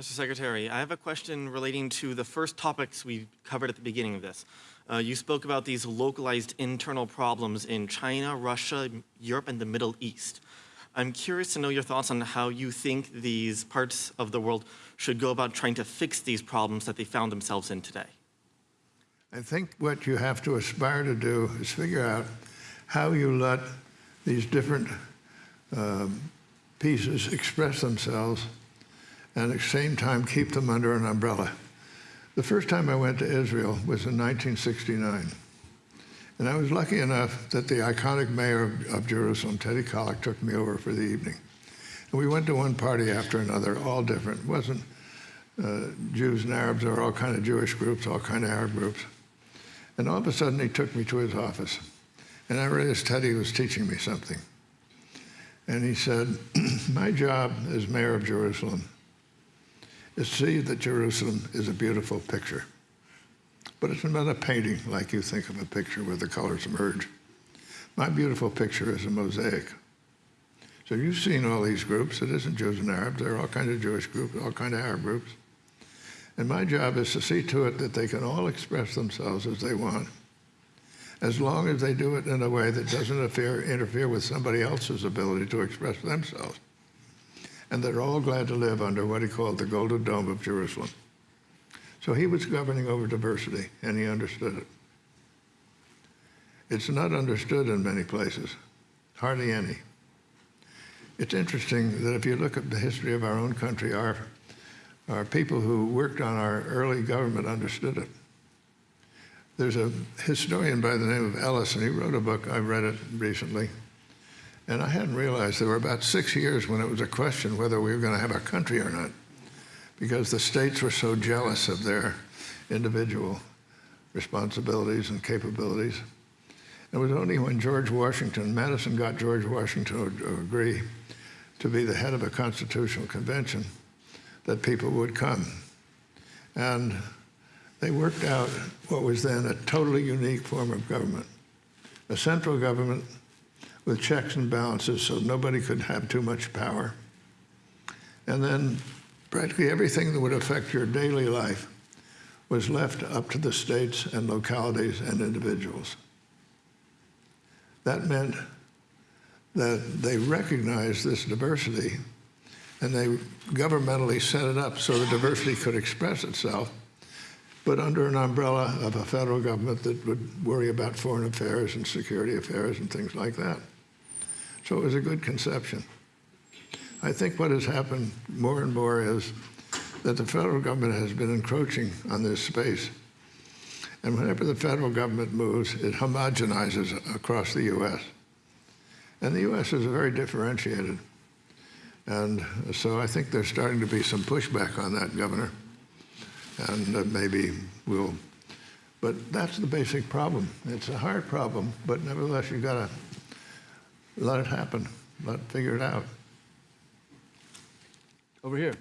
Secretary, I have a question relating to the first topics we covered at the beginning of this. Uh, you spoke about these localized internal problems in China, Russia, Europe, and the Middle East. I'm curious to know your thoughts on how you think these parts of the world should go about trying to fix these problems that they found themselves in today. I think what you have to aspire to do is figure out how you let these different um, pieces express themselves and at the same time keep them under an umbrella. The first time I went to Israel was in 1969. And I was lucky enough that the iconic mayor of, of Jerusalem, Teddy Kollek, took me over for the evening. And we went to one party after another, all different. It wasn't uh, Jews and Arabs, were all kind of Jewish groups, all kind of Arab groups. And all of a sudden, he took me to his office. And I realized Teddy was teaching me something. And he said, My job as mayor of Jerusalem is to see that Jerusalem is a beautiful picture. But it's not a painting like you think of a picture where the colors merge. My beautiful picture is a mosaic. So you've seen all these groups. It isn't Jews and Arabs. There are all kinds of Jewish groups, all kinds of Arab groups. And my job is to see to it that they can all express themselves as they want. As long as they do it in a way that doesn't interfere, interfere with somebody else's ability to express themselves. And they're all glad to live under what he called the Golden Dome of Jerusalem. So he was governing over diversity, and he understood it. It's not understood in many places, hardly any. It's interesting that if you look at the history of our own country, our, our people who worked on our early government understood it. There's a historian by the name of Ellis, and he wrote a book. I read it recently. And I hadn't realized there were about six years when it was a question whether we were going to have a country or not, because the states were so jealous of their individual responsibilities and capabilities. It was only when George Washington, Madison got George Washington to agree to be the head of a constitutional convention that people would come. And they worked out what was then a totally unique form of government. A central government with checks and balances so nobody could have too much power. And then practically everything that would affect your daily life was left up to the states and localities and individuals. That meant that they recognized this diversity and they governmentally set it up so the diversity could express itself, but under an umbrella of a federal government that would worry about foreign affairs and security affairs and things like that. So it was a good conception. I think what has happened more and more is that the federal government has been encroaching on this space. And whenever the federal government moves, it homogenizes across the U.S. And the U.S. is very differentiated. And so I think there's starting to be some pushback on that, Governor. And uh, maybe we'll, but that's the basic problem. It's a hard problem, but nevertheless, you've got to let it happen, let it figure it out. Over here.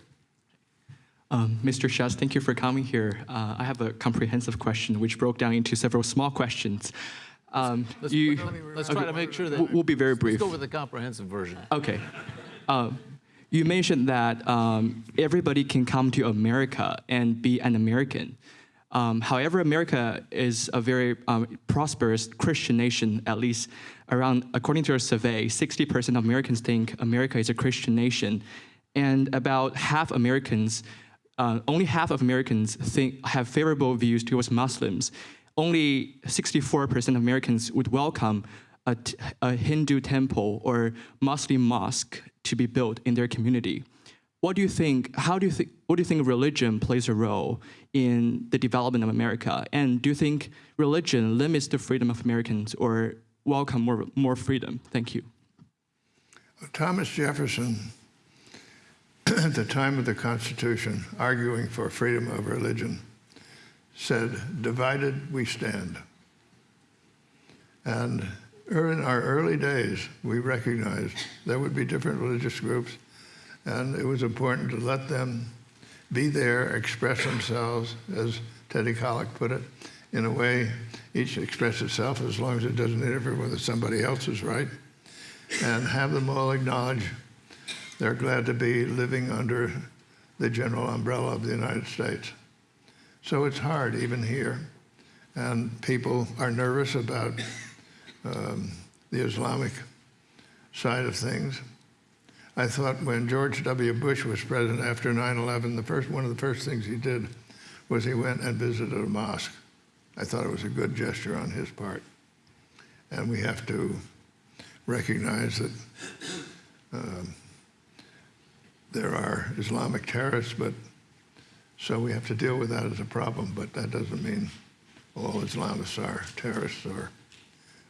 Um, Mr. Shultz, thank you for coming here. Uh, I have a comprehensive question which broke down into several small questions. Um, Let's, you, let's try to make sure that We'll- we'll be very brief. Let's brief. go with the comprehensive version. okay. Uh, you mentioned that um, everybody can come to America and be an American. Um, however, America is a very um, prosperous Christian nation, at least around, according to a survey, 60% of Americans think America is a Christian nation. And about half Americans, uh, only half of Americans think, have favorable views towards Muslims. Only 64% of Americans would welcome a, Hindu temple or Muslim mosque to be built in their community. What do you think? How do you think? What do you think religion plays a role in the development of America? And do you think religion limits the freedom of Americans or welcome more more freedom? Thank you. Thomas Jefferson, at the time of the Constitution, arguing for freedom of religion, said, divided we stand. And in our early days, we recognized there would be different religious groups, and it was important to let them be there, express themselves, as Teddy Kollek put it, in a way each express itself as long as it doesn't interfere with somebody else's right, and have them all acknowledge they're glad to be living under the general umbrella of the United States. So it's hard even here. And people are nervous about um, the Islamic side of things. I thought when George W. Bush was president after 9/11, the first one of the first things he did was he went and visited a mosque. I thought it was a good gesture on his part, and we have to recognize that um, there are Islamic terrorists, but so we have to deal with that as a problem. But that doesn't mean all Islamists are terrorists or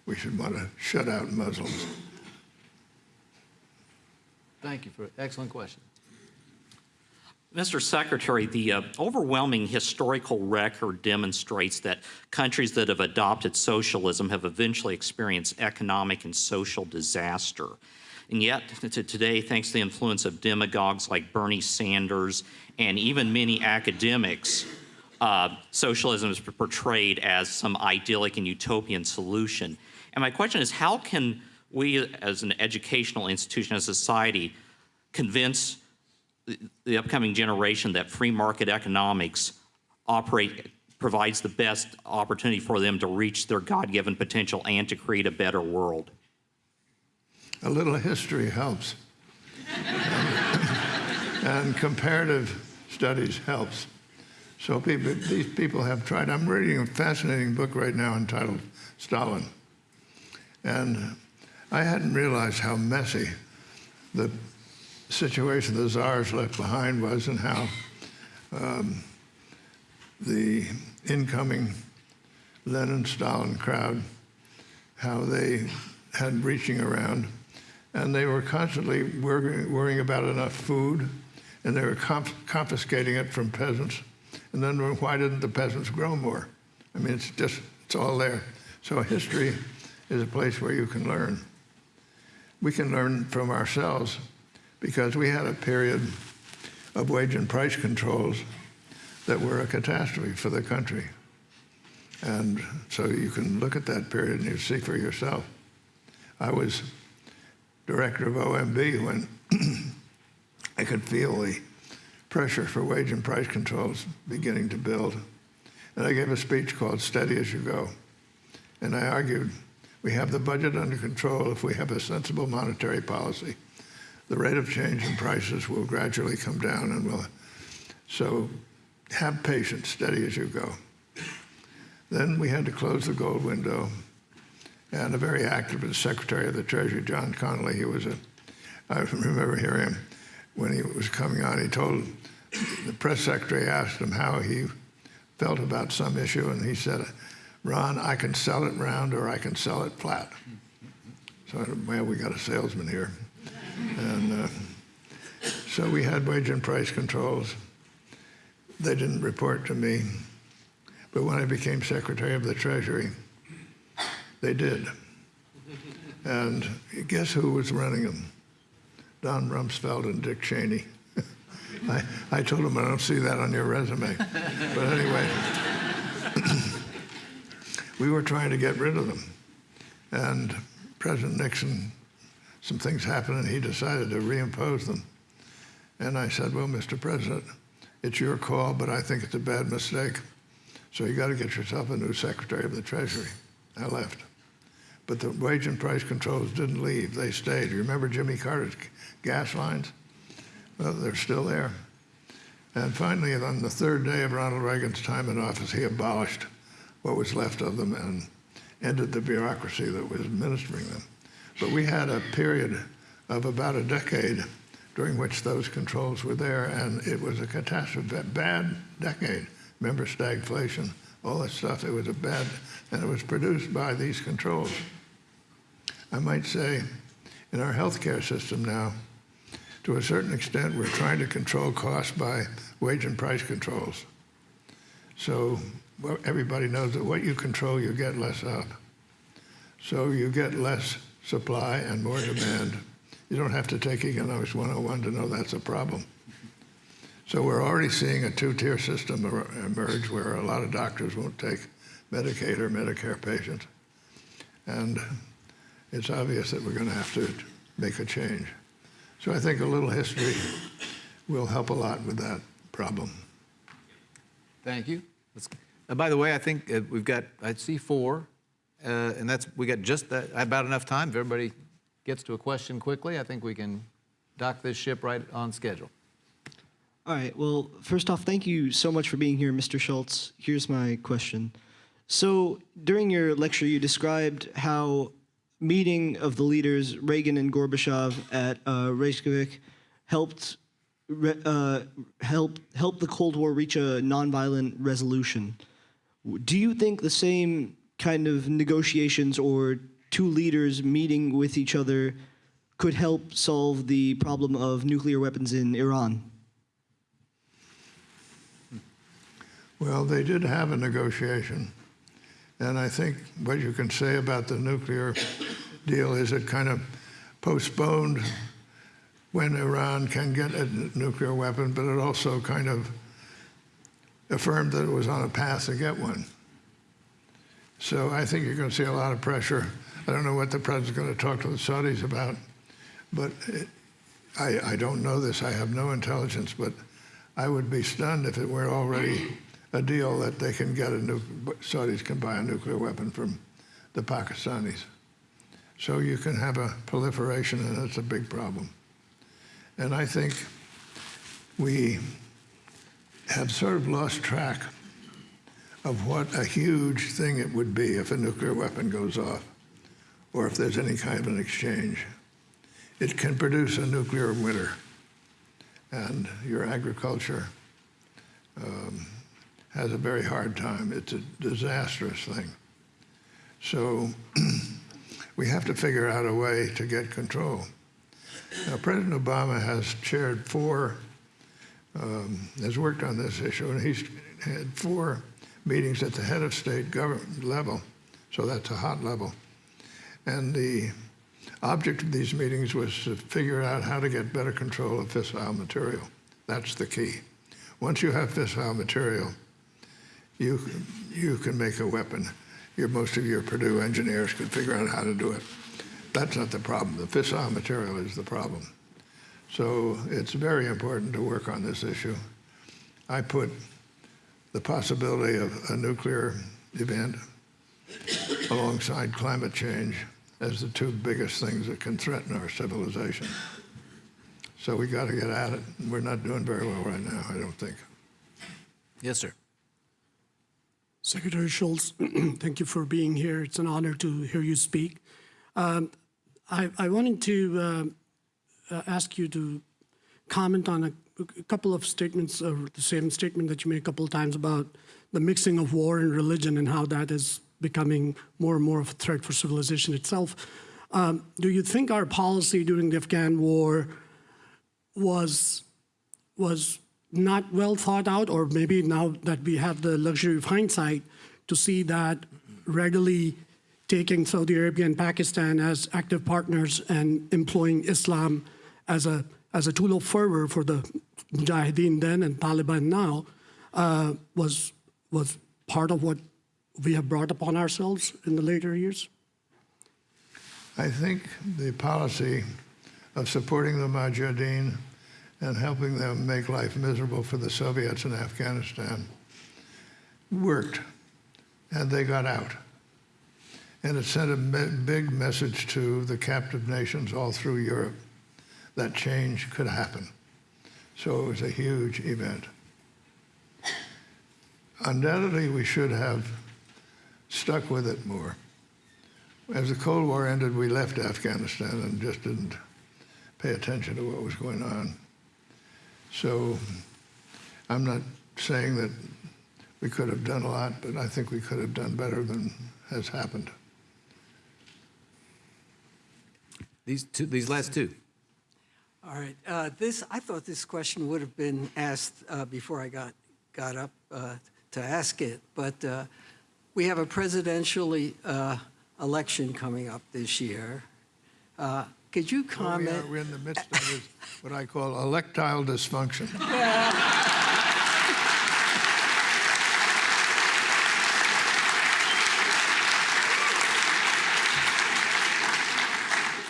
we should want to shut out Muslims. Thank you for excellent question. Mr. Secretary, the uh, overwhelming historical record demonstrates that countries that have adopted socialism have eventually experienced economic and social disaster. And yet, to today, thanks to the influence of demagogues like Bernie Sanders and even many academics, uh, socialism is portrayed as some idyllic and utopian solution. And my question is how can we, as an educational institution, as a society, convince the- upcoming generation that free market economics operate provides the best opportunity for them to reach their God-given potential and to create a better world? A little history helps. and comparative studies helps. So people, these people have tried. I'm reading a fascinating book right now entitled Stalin. And I hadn't realized how messy the situation the czars left behind was and how um, the incoming Lenin-Stalin crowd, how they had reaching around. And they were constantly worrying, worrying about enough food, and they were conf confiscating it from peasants. And then why didn't the peasants grow more? I mean, it's just, it's all there. So history is a place where you can learn. We can learn from ourselves because we had a period of wage and price controls that were a catastrophe for the country. And so you can look at that period and you see for yourself. I was director of OMB when I could feel the pressure for wage and price controls beginning to build. And I gave a speech called Steady as You Go. And I argued we have the budget under control if we have a sensible monetary policy. The rate of change in prices will gradually come down and will. So have patience, steady as you go. Then we had to close the gold window. And a very active Secretary of the Treasury, John Connolly, he was a, I remember hearing him when he was coming on, he told, the press secretary asked him how he felt about some issue, and he said, Ron, I can sell it round or I can sell it flat. So well, we got a salesman here. And uh, so we had wage and price controls. They didn't report to me. But when I became Secretary of the Treasury, they did. And guess who was running them? Don Rumsfeld and Dick Cheney. I, I told them I don't see that on your resume. But anyway, we were trying to get rid of them. And President Nixon, some things happened and he decided to reimpose them. And I said, well, Mr. President, it's your call, but I think it's a bad mistake. So you got to get yourself a new Secretary of the Treasury. I left. But the wage and price controls didn't leave. They stayed. You remember Jimmy Carter's gas lines? Well, they're still there. And finally, on the third day of Ronald Reagan's time in office, he abolished what was left of them and ended the bureaucracy that was administering them. But we had a period of about a decade during which those controls were there, and it was a catastrophe, bad decade. Remember stagflation, all that stuff. It was a bad, and it was produced by these controls. I might say, in our healthcare system now, to a certain extent, we're trying to control costs by wage and price controls. So everybody knows that what you control, you get less of. So you get less supply and more demand. You don't have to take Economics 101 to know that's a problem. So we're already seeing a two-tier system er, emerge where a lot of doctors won't take Medicaid or Medicare patients. And it's obvious that we're going to have to make a change. So I think a little history will help a lot with that problem. Thank you. Let's, by the way, I think uh, we've got, I see four, uh, and that's, we got just that, about enough time. If everybody gets to a question quickly, I think we can dock this ship right on schedule. All right. Well, first off, thank you so much for being here, Mr. Shultz. Here's my question. So, during your lecture, you described how meeting of the leaders, Reagan and Gorbachev at uh, Reykjavik, helped uh, help help the Cold War reach a nonviolent resolution. Do you think the same kind of negotiations or two leaders meeting with each other could help solve the problem of nuclear weapons in Iran? Well, they did have a negotiation. And I think what you can say about the nuclear deal is it kind of postponed when Iran can get a nuclear weapon, but it also kind of affirmed that it was on a path to get one. So I think you're going to see a lot of pressure. I don't know what the president's going to talk to the Saudis about, but it, I, I don't know this. I have no intelligence, but I would be stunned if it were already a deal that they can get a new Saudis can buy a nuclear weapon from the Pakistanis. So you can have a proliferation, and that's a big problem. And I think we have sort of lost track of what a huge thing it would be if a nuclear weapon goes off or if there's any kind of an exchange. It can produce a nuclear winter, and your agriculture um, has a very hard time. It's a disastrous thing. So we have to figure out a way to get control. Now, President Obama has chaired four, um, has worked on this issue, and he's had four meetings at the head of state government level, so that's a hot level. And the object of these meetings was to figure out how to get better control of fissile material. That's the key. Once you have fissile material, you, you can make a weapon. Your, most of your Purdue engineers could figure out how to do it. That's not the problem. The fissile material is the problem. So it's very important to work on this issue. I put the possibility of a nuclear event alongside climate change as the two biggest things that can threaten our civilization. So we got to get at it. We're not doing very well right now, I don't think. Yes, sir. Secretary Shultz, thank you for being here. It's an honor to hear you speak. Um, I, I wanted to uh, uh, ask you to comment on a, a couple of statements, uh, the same statement that you made a couple of times about the mixing of war and religion and how that is becoming more and more of a threat for civilization itself. Um, do you think our policy during the Afghan war was was not well thought out, or maybe now that we have the luxury of hindsight to see that readily taking Saudi Arabia and Pakistan as active partners and employing Islam as a as a tool of fervor for the Mujahideen then and Taliban now uh, was was part of what we have brought upon ourselves in the later years. I think the policy of supporting the Mujahideen and helping them make life miserable for the Soviets in Afghanistan worked, and they got out. And it sent a big message to the captive nations all through Europe that change could happen. So it was a huge event. Undoubtedly, we should have stuck with it more. As the Cold War ended, we left Afghanistan and just didn't pay attention to what was going on. So I'm not saying that we could have done a lot, but I think we could have done better than has happened. These two, these last two. All right. Uh, this I thought this question would have been asked uh, before I got got up uh, to ask it, but uh, we have a presidential uh, election coming up this year. Uh, could you Well, we comment? are, we're in the midst of this, what I call electile dysfunction.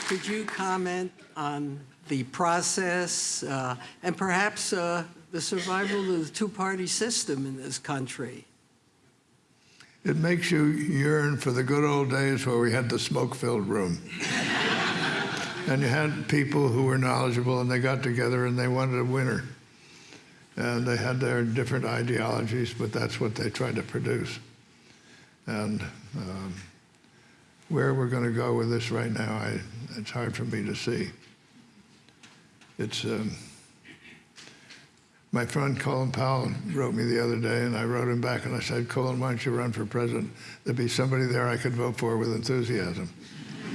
Could you comment on the process uh, and perhaps uh, the survival of the two-party system in this country? It makes you yearn for the good old days where we had the smoke-filled room. and you had people who were knowledgeable and they got together and they wanted a winner. And they had their different ideologies, but that's what they tried to produce. And um, where we're going to go with this right now, I, it's hard for me to see. It's um, my friend Colin Powell wrote me the other day, and I wrote him back and I said, Colin, why don't you run for president? There'd be somebody there I could vote for with enthusiasm.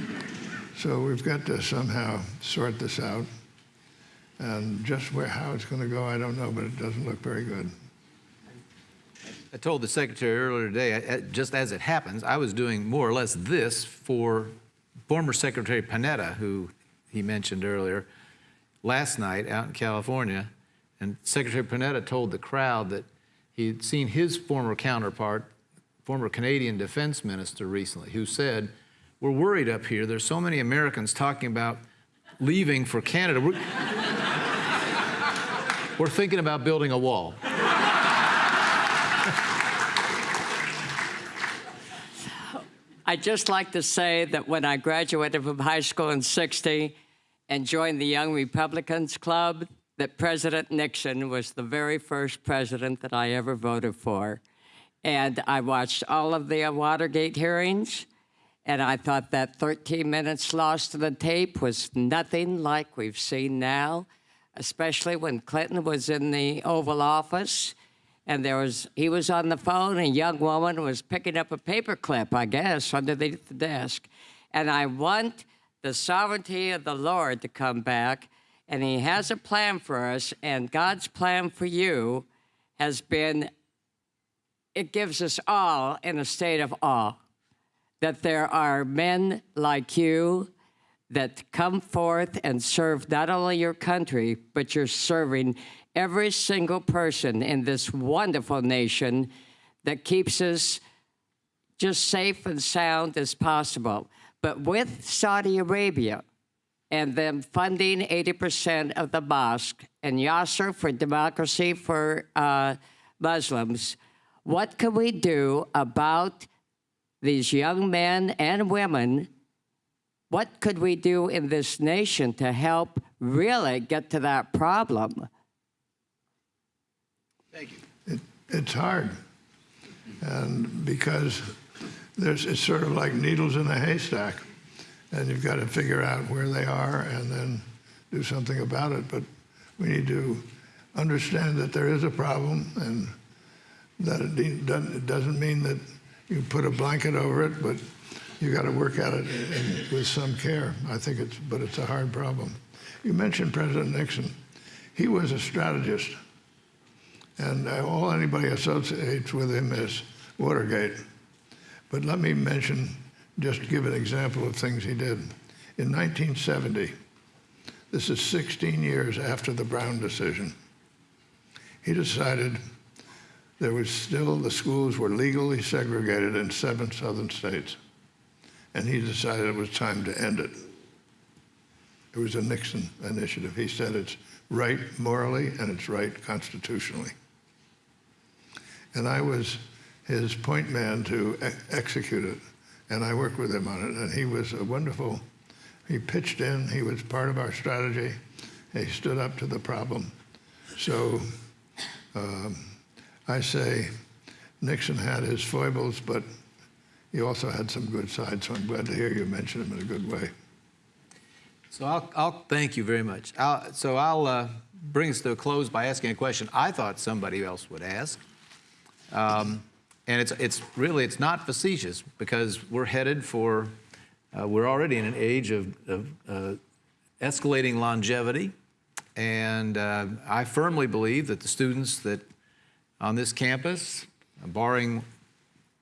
so we've got to somehow sort this out. And just where how it's going to go, I don't know, but it doesn't look very good. I told the secretary earlier today, just as it happens, I was doing more or less this for former Secretary Panetta, who he mentioned earlier, last night out in California, and Secretary Panetta told the crowd that he'd seen his former counterpart, former Canadian defense minister recently, who said, we're worried up here. There's so many Americans talking about leaving for Canada. We're, we're thinking about building a wall. I'd just like to say that when I graduated from high school in 60, and joined the Young Republicans Club, that President Nixon was the very first president that I ever voted for. And I watched all of the Watergate hearings, and I thought that 13 minutes lost to the tape was nothing like we've seen now, especially when Clinton was in the Oval Office and there was he was on the phone and a young woman was picking up a paperclip i guess underneath the desk and i want the sovereignty of the lord to come back and he has a plan for us and god's plan for you has been it gives us all in a state of awe that there are men like you that come forth and serve not only your country, but you're serving every single person in this wonderful nation that keeps us just safe and sound as possible. But with Saudi Arabia and them funding 80% of the mosque and Yasser for democracy for uh, Muslims, what can we do about these young men and women what could we do in this nation to help really get to that problem? Thank you. It, it's hard, and because there's, it's sort of like needles in a haystack, and you've got to figure out where they are and then do something about it. But we need to understand that there is a problem, and that it doesn't, mean that you put a blanket over it, but you've got to work at it with some care. I think it's, but it's a hard problem. You mentioned President Nixon. He was a strategist, and all anybody associates with him is Watergate. But let me mention, just give an example of things he did. In 1970, this is 16 years after the Brown decision, he decided there was still, the schools were legally segregated in seven southern states and he decided it was time to end it. It was a Nixon initiative. He said it's right morally and it's right constitutionally. And I was his point man to execute it, and I worked with him on it, and he was a wonderful, he pitched in, he was part of our strategy, he stood up to the problem. So um, I say Nixon had his foibles, but he also had some good sides, so I'm glad to hear you mention him in a good way. So I'll, I'll thank you very much. I'll, so I'll uh, bring us to a close by asking a question I thought somebody else would ask. Um, and it's, it's really, it's not facetious because we're headed for, uh, we're already in an age of, of uh, escalating longevity. And uh, I firmly believe that the students that on this campus, barring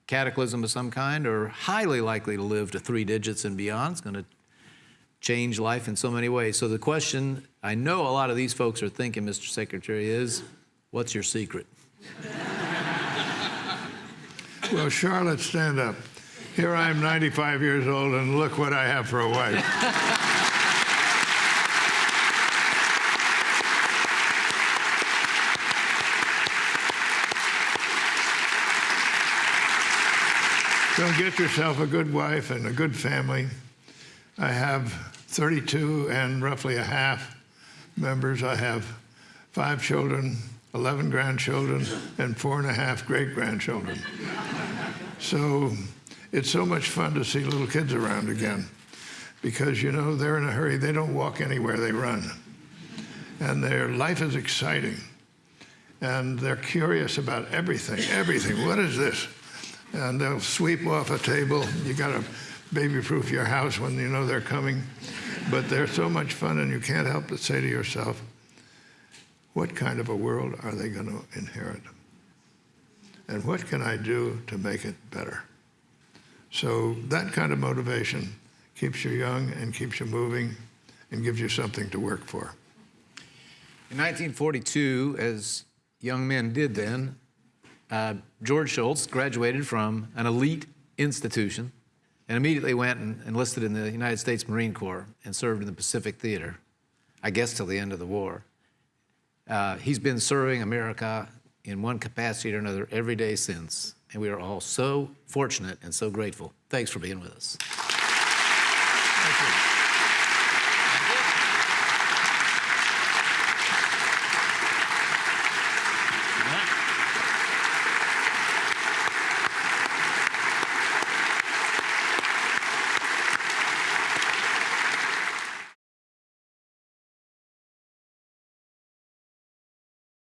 cataclysm of some kind, are highly likely to live to three digits and beyond. It's going to change life in so many ways. So the question I know a lot of these folks are thinking, Mr. Secretary, is what's your secret? well, Charlotte, stand up. Here I am 95 years old, and look what I have for a wife. So get yourself a good wife and a good family. I have 32 and roughly a half members. I have five children, 11 grandchildren, and four and a half great grandchildren. so it's so much fun to see little kids around again because, you know, they're in a hurry. They don't walk anywhere, they run. And their life is exciting. And they're curious about everything, everything. What is this? and they'll sweep off a table. You got to baby-proof your house when you know they're coming. But they're so much fun, and you can't help but say to yourself, what kind of a world are they going to inherit? And what can I do to make it better? So that kind of motivation keeps you young and keeps you moving and gives you something to work for. In 1942, as young men did then, uh, George Shultz graduated from an elite institution and immediately went and enlisted in the United States Marine Corps and served in the Pacific Theater, I guess till the end of the war. Uh, he's been serving America in one capacity or another every day since. and we are all so fortunate and so grateful. Thanks for being with us.